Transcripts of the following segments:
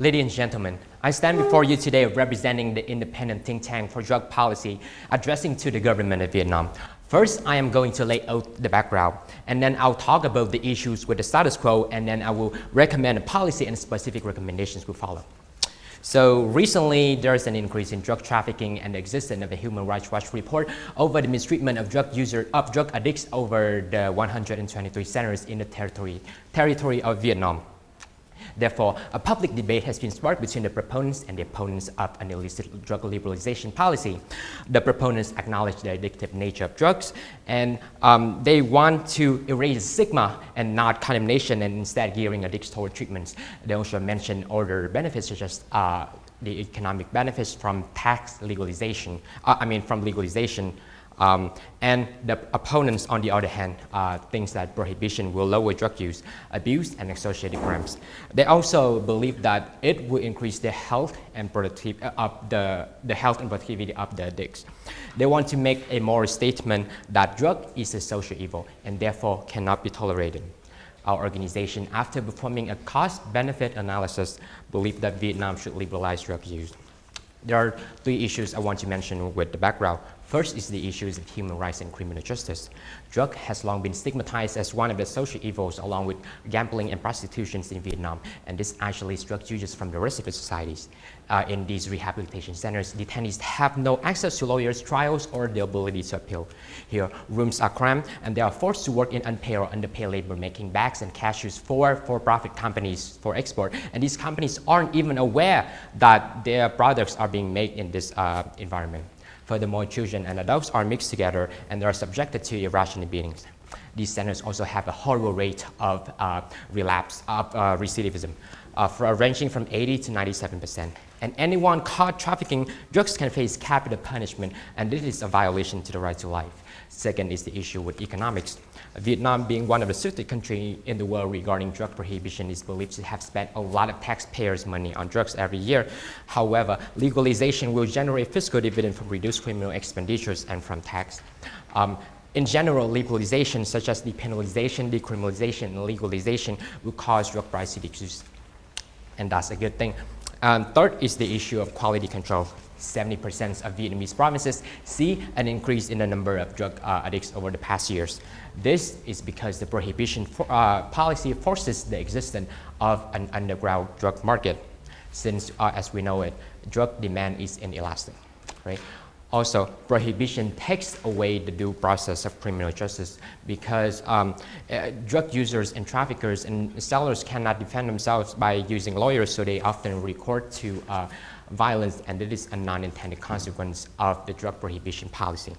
Ladies and gentlemen, I stand before you today representing the independent think tank for drug policy addressing to the government of Vietnam. First, I am going to lay out the background, and then I'll talk about the issues with the status quo, and then I will recommend a policy and specific recommendations will follow. So recently, there's an increase in drug trafficking and the existence of a Human Rights Watch report over the mistreatment of drug user of drug addicts over the 123 centers in the territory, territory of Vietnam. Therefore, a public debate has been sparked between the proponents and the opponents of an illicit drug liberalization policy. The proponents acknowledge the addictive nature of drugs, and um, they want to erase stigma and not condemnation, and instead gearing addicts toward treatments. They also mention other benefits such as uh, the economic benefits from tax legalization, uh, I mean from legalization um, and the opponents, on the other hand, uh, thinks that prohibition will lower drug use, abuse, and associated crimes. They also believe that it will increase the health and productivity uh, of the, the health and productivity of the addicts. They want to make a moral statement that drug is a social evil and therefore cannot be tolerated. Our organization, after performing a cost-benefit analysis, believe that Vietnam should liberalize drug use. There are three issues I want to mention with the background. First is the issues of human rights and criminal justice. Drug has long been stigmatized as one of the social evils along with gambling and prostitution in Vietnam, and this actually struck users from the rest of the societies. Uh, in these rehabilitation centers, detainees have no access to lawyers, trials, or the ability to appeal. Here, rooms are cramped, and they are forced to work in unpaid or underpaid labor, making bags and cashews for for-profit companies for export. And these companies aren't even aware that their products are being made in this uh, environment. Furthermore, children and adults are mixed together and they are subjected to irrational beatings. These centers also have a horrible rate of uh, relapse, of uh, recidivism, uh, for, ranging from 80 to 97 percent. And anyone caught trafficking drugs can face capital punishment, and this is a violation to the right to life. Second is the issue with economics. Vietnam being one of the 50 countries in the world regarding drug prohibition is believed to have spent a lot of taxpayers' money on drugs every year. However, legalization will generate fiscal dividend from reduced criminal expenditures and from tax. Um, in general, legalization such as depenalization, decriminalization, and legalization will cause drug price to decrease. And that's a good thing. Um, third is the issue of quality control. 70% of Vietnamese provinces see an increase in the number of drug uh, addicts over the past years. This is because the prohibition for, uh, policy forces the existence of an underground drug market, since, uh, as we know it, drug demand is inelastic, right? Also, prohibition takes away the due process of criminal justice because um, uh, drug users and traffickers and sellers cannot defend themselves by using lawyers, so they often resort to uh, violence, and it is a non-intended consequence of the drug prohibition policy.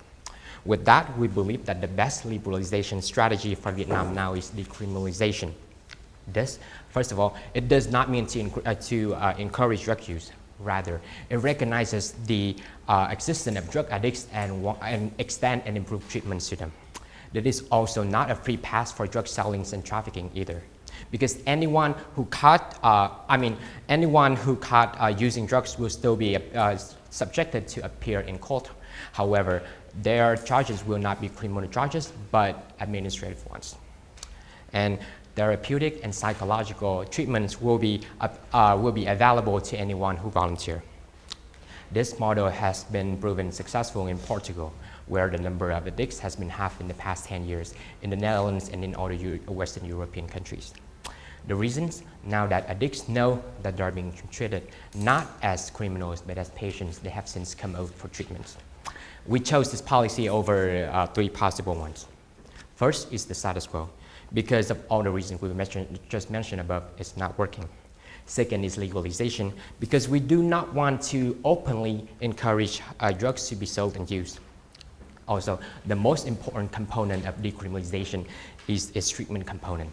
With that, we believe that the best liberalization strategy for Vietnam now is decriminalization. This, first of all, it does not mean to, uh, to uh, encourage drug use. Rather, it recognizes the uh, existence of drug addicts and, and extend and improve treatments to them. That is also not a free pass for drug selling and trafficking either. Because anyone who caught, uh, I mean, anyone who caught uh, using drugs will still be uh, subjected to appear in court. However, their charges will not be criminal charges, but administrative ones. And therapeutic and psychological treatments will be, uh, will be available to anyone who volunteer. This model has been proven successful in Portugal, where the number of addicts has been half in the past 10 years, in the Netherlands and in other Western European countries. The reasons, now that addicts know that they're being treated not as criminals, but as patients, they have since come out for treatments. We chose this policy over uh, three possible ones. First is the status quo because of all the reasons we mentioned, just mentioned above, it's not working. Second is legalization, because we do not want to openly encourage uh, drugs to be sold and used. Also, the most important component of decriminalization is its treatment component.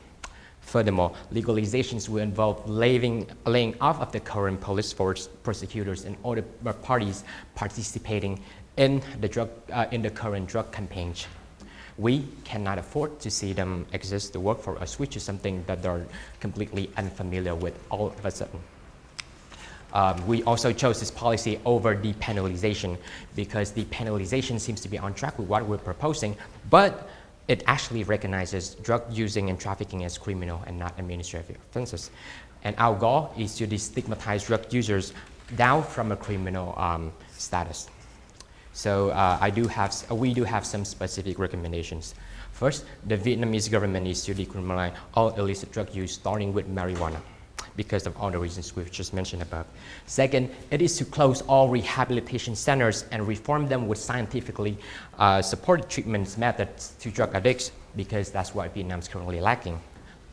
Furthermore, legalizations will involve laying, laying off of the current police force, prosecutors, and other parties participating in the, drug, uh, in the current drug campaigns we cannot afford to see them exist to work for us, which is something that they're completely unfamiliar with all of a sudden. Um, we also chose this policy over depenalization because depenalization seems to be on track with what we're proposing, but it actually recognizes drug using and trafficking as criminal and not administrative offenses. And our goal is to destigmatize drug users down from a criminal um, status. So uh, I do have, we do have some specific recommendations. First, the Vietnamese government needs to decriminalize all illicit drug use, starting with marijuana because of all the reasons we've just mentioned above. Second, it is to close all rehabilitation centers and reform them with scientifically uh, supported treatment methods to drug addicts because that's what Vietnam is currently lacking.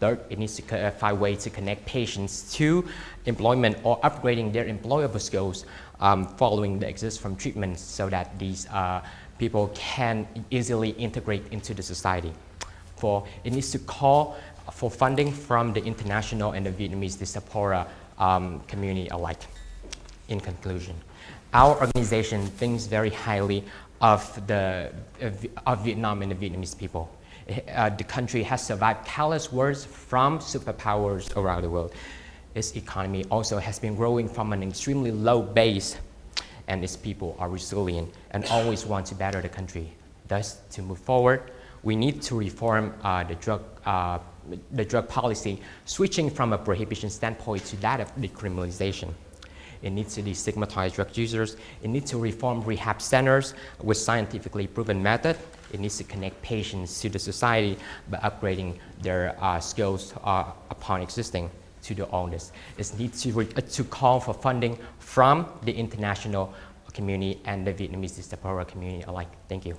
Third, it needs to find ways to connect patients to employment or upgrading their employable skills um, following the exit from treatment so that these uh, people can easily integrate into the society. Four, it needs to call for funding from the international and the Vietnamese diaspora um, community alike. In conclusion, our organization thinks very highly of, the, of Vietnam and the Vietnamese people. Uh, the country has survived countless wars from superpowers around the world. Its economy also has been growing from an extremely low base and its people are resilient and always want to better the country. Thus, to move forward, we need to reform uh, the drug uh, the drug policy, switching from a prohibition standpoint to that of decriminalization. It needs to destigmatize drug users. It needs to reform rehab centers with scientifically proven method. It needs to connect patients to the society by upgrading their uh, skills uh, upon existing to the owners. It needs to, uh, to call for funding from the international community and the Vietnamese diaspora community alike. Thank you.